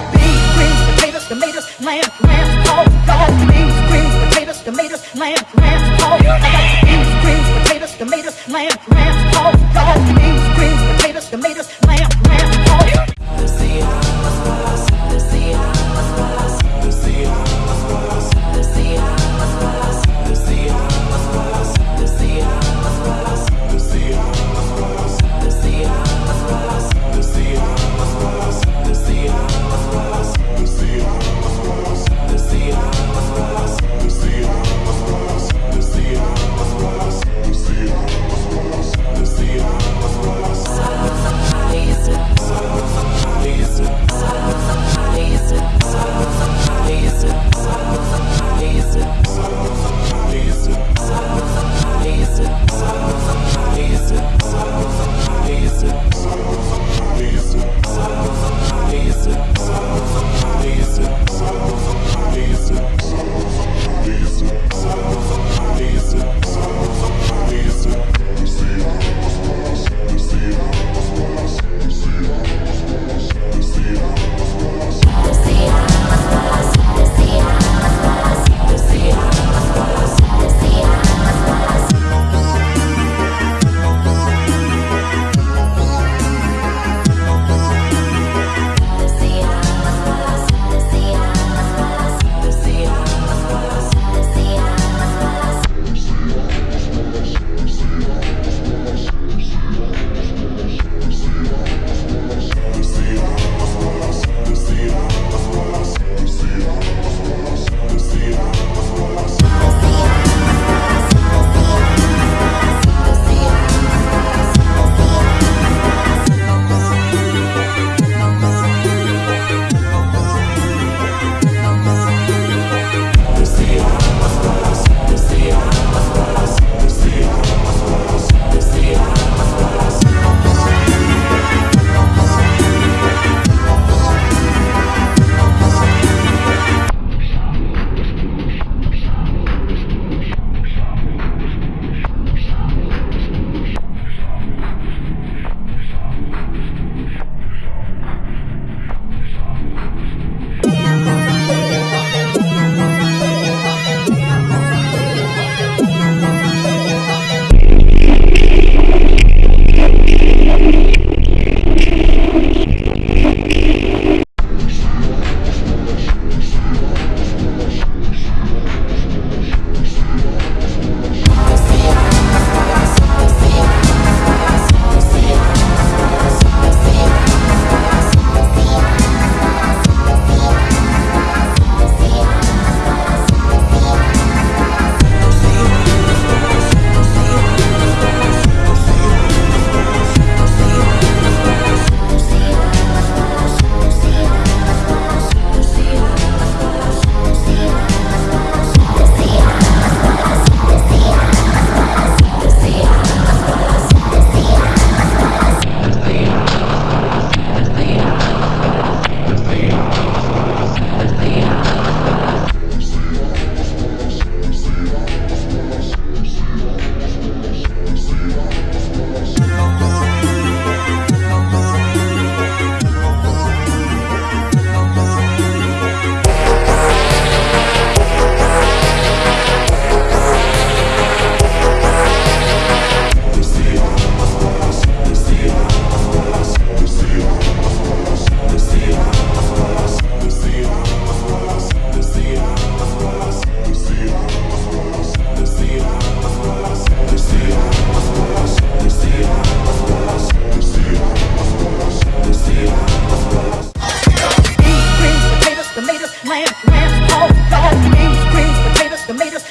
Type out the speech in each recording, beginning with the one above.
got beans, greens, potatoes, tomatoes, lamb, lamb, oh, pork. Got beans, greens, potatoes, tomatoes, lamb, lamb, pork. I got beans, greens, potatoes, tomatoes, lamb, lamb,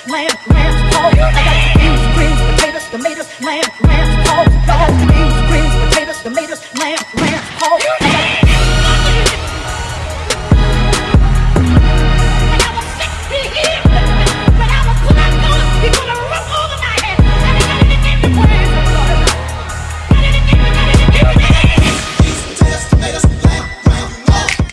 lamb, lamb, pork. I got beans, greens, potatoes, tomatoes, lamb, lamb, pork. I got beans, greens, potatoes, tomatoes, lamb, lamb.